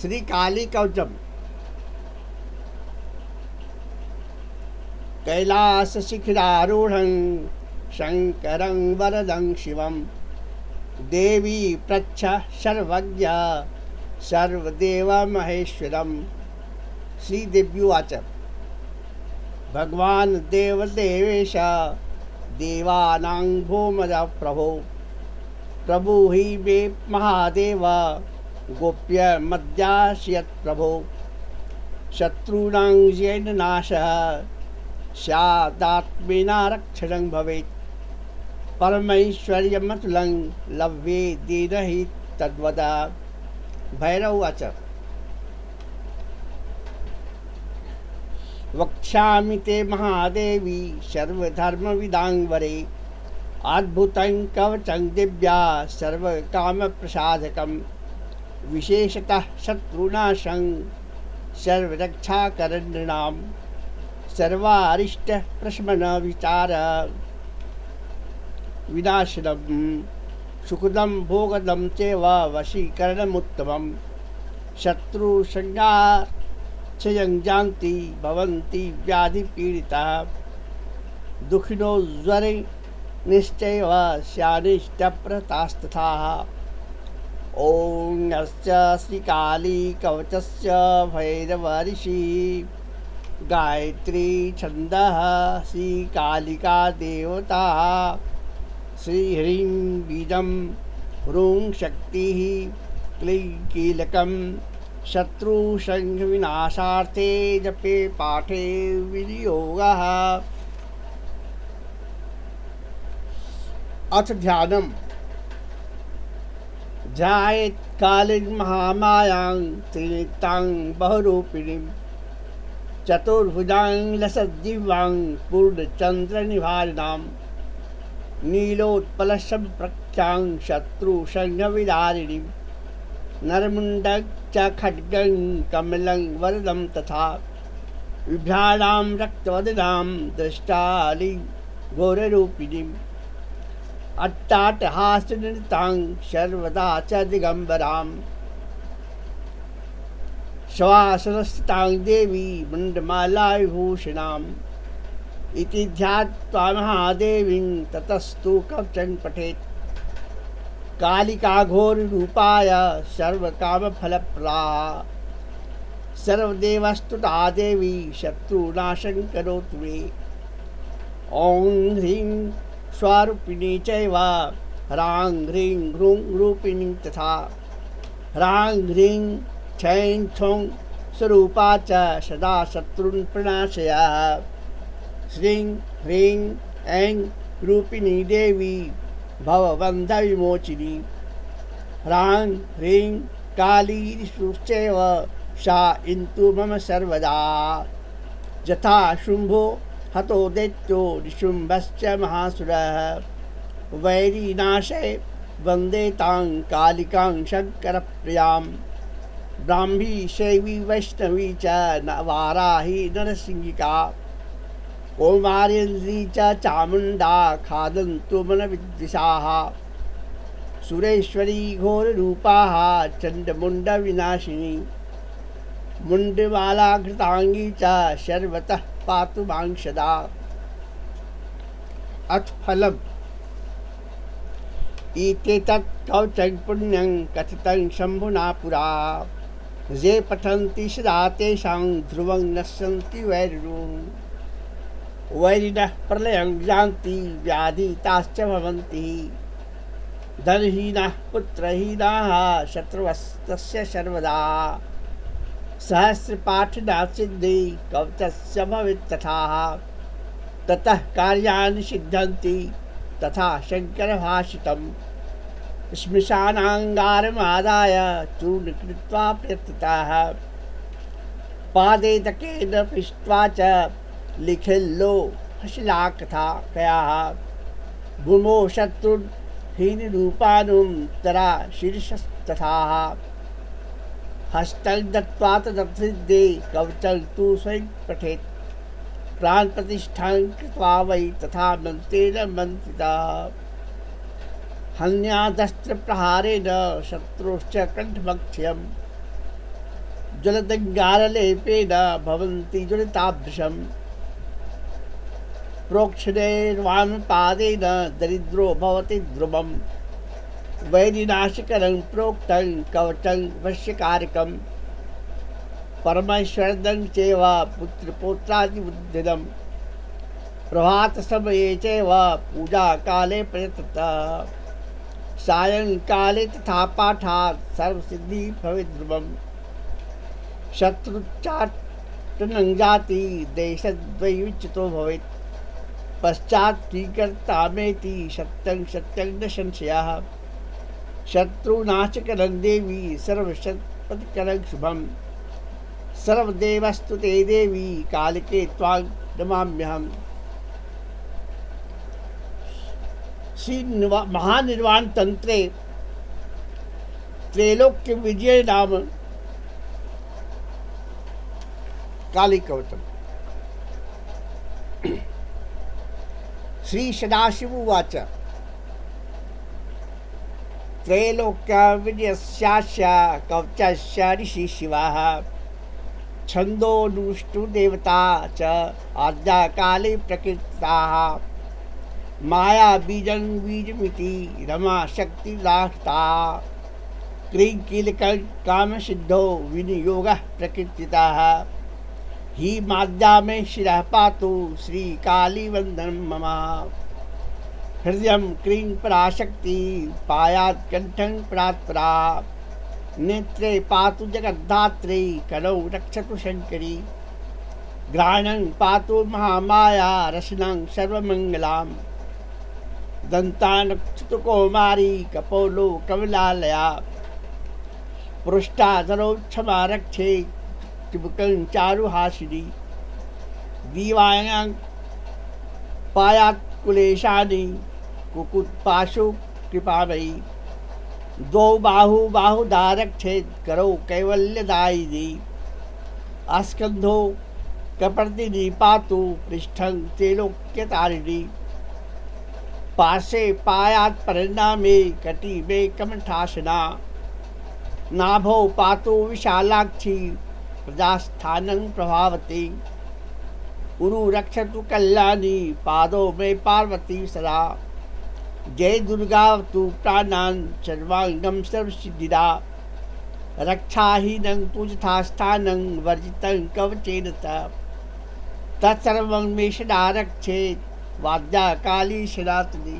श्री काली कवचम। कैलास शिखरारूढ़ शंकर वरदं शिवम देवी प्रच्छ सर्वज्ञ, सर्वदेव महेश्वरम। श्री देव्युवाच। भगवान देवानां भूमज प्रभो प्रभु ही मे महादेव। गोप्य मद्याशयत् प्रभो। शत्रूणां येन रक्षणं भवेत्। परमैश्वर्यमतुलं लभ्ये दीन हि तद्वद भैरवाच वक्ष्यामि ते महादेवी सर्वधर्मविदाङ्वरे। अद्भुतं कवचं दिव्या सर्वकामप्रसादकं विशेषतः शत्रुनाशं सर्वरक्षाकरणृणां सर्वारिष्टप्रशमनविचार विनाशनं सुखदं भोगदं चैव वशीकरणमुत्तमं। शत्रुसंज्ञा क्षयं जानति, भवन्ति व्याधिपीडिताः। दुःखिनो ज्वरे निश्चैव ॐ अस्य श्रीकाली कवचस्य भैरवऋषि गायत्री छन्दः श्रीकालिका देवता। श्रीह्रीं बीजं ह्रूं शक्तिः क्लीं कीलकं शत्रुसंघविनाशार्थे जपे पाठे विनियोगः। अथ ध्यानम्। ध्यायेत् कालिं महामायां त्रिनेत्रां बहुरूपिणीं। चतुर्भुजां लसद्दिव्यां पूर्णचन्द्रनिभारिणां नीलोत्पलसम्प्रख्यां शत्रुसंघविदारिणीं नरमुण्डं च खड्गं कमलं वरदं तथा। विभ्राणां रक्तवदनां दृष्टालिं घोररूपिणीम् अट्टाटहासनृतां सर्वदा च दिगम्बरां श्वासनस्थितां देवी मुण्डमालाविभूषणाम् इति ध्यात्वा महादेवीं ततस्तु कवचं पठेत्। कालिकाघोररूपाय सर्वकामफलप्रदाः सर्वदेवस्तुता देवी शत्रुनाशं करोतु मे ॐ ह्रीं स्वारूपिणी चैव। ह्रां ह्रीं ह्रूं रूपिणी तथा। ह्रां ह्रीं छैं छौं स्वरूपा च सदा शत्रून् प्रणाशयः। श्रीं ह्रीं ऐं रूपिणी देवी भवबन्धविमोचिनी ह्रां ह्रीं काली सा इन्तु मम सर्वदा। यथा शुम्भो हतो दैत्यो निशुम्भश्च महासुरः। वैरीनाशे वंदे तां कालिकां शङ्करप्रियाँ। ब्राह्मी शैवी वैष्णवी च वाराही नरसिंहिका। कौमार्यन्द्री च चामुण्डा खादन्तु मनविद्विषाः। सुरेश्वरी घोररूपाः चण्डमुण्डविनाशिनी। मुण्डमालाघृताङ्गी च सर्वतः पातु माँ अथ फलम्। एतेतत् कवचं पुण्यं कथितं शम्भुना पुरा। ये पठन्ति सदा तेषां ध्रुवं नश्यन्ति वैरिणुं। वैरिणः प्रलयं यान्ति, व्याधिताश्च भवन्ति। धनहीनाः पुत्रहीनाः शत्रुवस्तस्य सर्वदा सहस्रपाठना सिद्धि कवचस्य भवेत् तथा ततः कार्याणि सिद्ध्यन्ति, तथा शङ्करभाषितं श्मशानाङ्गारमादाय चूर्ण कृत्वा प्रत्यतः पादेतकेन पृष्ट्वा च लिखिल्लो हशिलाकथा कयाः भूमो शत्रुहीनरूपानुं तरा शीर्षस्तथा। हस्तं दत्त्वा तदभिदे कवचं तु स्वयं पठेत्। प्राणप्रतिष्ठां कृत्वा वै तथा मन्त्रेण मन्त्रिता। हन्यादस्त्रप्रहारेण शत्रोश्च कण्ठमक्षयं जलदङ्गारलेपेन भवन्ति ज्वलिताभृशम् प्रोक्षणैर्वामपादेन दरिद्रो भवति ध्रुवम् वैरिनाशिकरं प्रोक्तं कवचं वश्यकारकम् परमेश्वरदं चैव पुत्रपोत्रादिबुद्धिदम् प्रभातसमये चैव पूजाकाले प्रयततः। सायङ्काले तथा पाठात् सर्वसिद्धि भवेत् ध्रुवम् शत्रुच्चाटनं जाति देशद्वैविच्युतो भवेत्। पश्चात् स्वीकर्तामेति सत्यं सत्यं न संशयः। शत्रुनाशकरं देवी सर्वशत्पतिकरं शुभं सर्वदेवस्तु ते देवी कालिके त्वां नमाम्यहम्। श्री महानिर्वाण तंत्रे त्रैलोक्य विजय नाम काली कवचम श्री सदाशिव उवाच। त्रैलोक्य विजयस्यास्य कवचस्य ऋषि शिवाः छन्दोनुष्टुदेवता च आद्या काले प्रकृताः माया बीजं बीजमिति रमा शक्ति लाष्टा क्रीकीलकं कामसिद्धो विनियोगः प्रकृतितः ही माद्या में शिरः पातु श्रीकालीवन्दनं मम। हृदय क्रीं पराशक्ति, पायात् कण्ठं परात्परा। नेत्रे पातु जगद्धात्री, कलौ रक्षतु शङ्करी। घ्राणं पातु महामाया, रसनं सर्वमङ्गलाम् दन्तानक्षुतकौमारी कपोलो कमलालया। पृष्ठाधरो क्षमा रक्षे चिबुकं चारुहासिनी। दीवायां पायात् कुलेशानि। कुकुत्पाशु कृपामयी द्वौ बाहु बाहुदारक्षेत् करौ कैवल्यदायिनी आस्कन्धो, कपर्दिनी पातु, पृष्ठं त्रिलोक्यतारिणी। पाशे पायात् परिणामे कटी में कमठासना नाभो पातो विशालाक्षी, प्रजास्थानं प्रभावती। उरु रक्षतु कल्याणी, पादों में पार्वती सदा। जय दुर्गा तु प्राणान् सर्वांगम सर्वसिद्धिदा। रक्षाहीनं पूजथास्थानं वर्जितं कवचेन तत्सर्वं वाद्या काली शिरातनी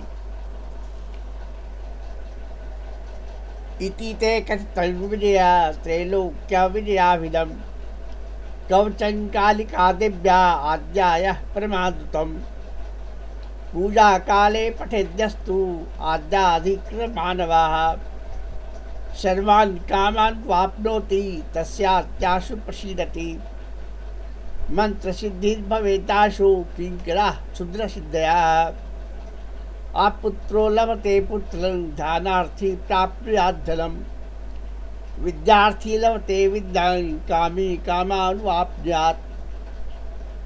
इति ते कथितं विजया, त्रैलोक्या विजयाभिधं कवचं कालिकादिव्या आद्यायः परमादृतं पूजाकाले पठेद्यस्तु आद्याधिकृतमानवाः सर्वान् कामान् वाप्नोति, तस्यात्याशु प्रसीदति। मंत्र सिद्धि भवेताशु किंकरा क्षुद्र सिद्धया आपुत्रो लभते पुत्र ध्यानार्थी प्राप्याधनम विद्यार्थी लभते विद्या, कामी कामानुवाप्यात्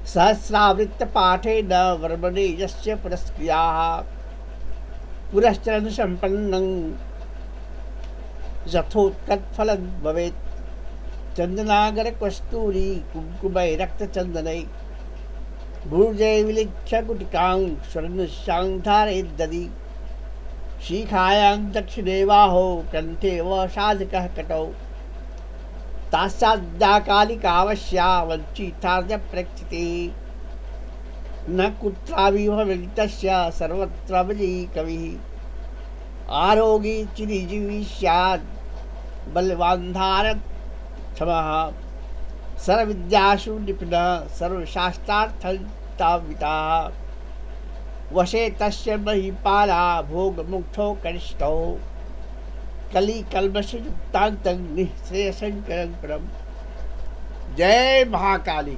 सहस्रावृत्त पाठे न वर्मणे यस्य पुरस्क्रिया। पुरश्चरण संपन्न यथोत्कटफलं भवेत्। चंदनागर कस्तूरी कुंकुमय रक्त चंदनय भूर्जय विलिख्य कुटिकां स्वर्ण धारे ददी शिखायां दक्षिणे बाहो कंठे व साधकः कटौ। तासाद्याकालिकावश्या वञ्चितार्य प्रेक्षिते न कुत्राविभवितस्य सर्वत्र विजयी कविः आरोगी चिरिजीवी स्यात् बलवान् धारत क्षमः सर्वविद्यासु निपुणः सर्वशास्त्रार्थताविताः वशे तस्य महिपाला भोगमुग्धौ कनिष्ठौ। कलिकल्मषयुक्तान्तं परम जय महाकाली।